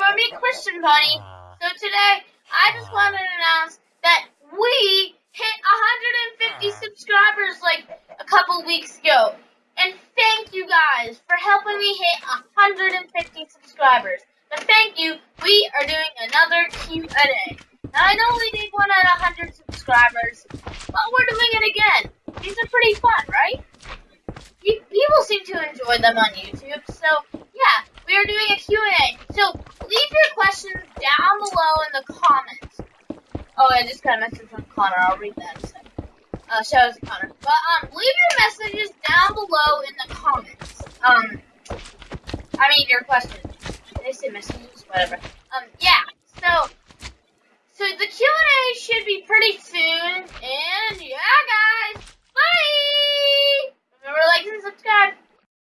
I'm me, Christian Bunny. Ah. So today, I just ah. wanted to announce that we hit 150 ah. subscribers like a couple weeks ago. And thank you guys for helping me hit 150 subscribers. But thank you, we are doing another Q&A. Now, I know we did one at 100 subscribers, but we're doing it again. These are pretty fun, right? People seem to enjoy them on YouTube, so yeah, we are doing a Q&A. So leave your questions down below in the comments. Oh, I just got a message from Connor. I'll read that in a second. Uh, shout out to Connor. But um, leave your messages down below in the comments. Um, I mean your questions. They say messages, whatever. Um, yeah.